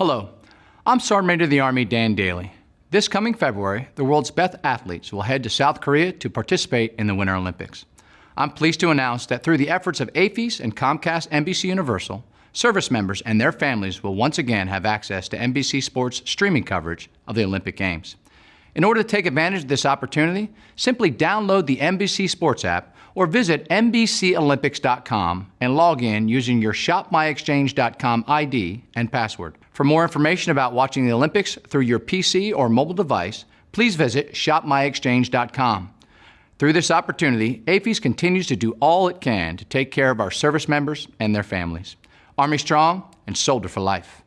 Hello, I'm Sergeant Major of the Army Dan Dailey. This coming February, the world's best athletes will head to South Korea to participate in the Winter Olympics. I'm pleased to announce that through the efforts of AAFES and Comcast NBC Universal, service members and their families will once again have access to NBC Sports streaming coverage of the Olympic Games. In order to take advantage of this opportunity, simply download the NBC Sports app or visit NBCOlympics.com and log in using your ShopMyExchange.com ID and password. For more information about watching the Olympics through your PC or mobile device, please visit ShopMyExchange.com. Through this opportunity, AAFES continues to do all it can to take care of our service members and their families. Army strong and soldier for life.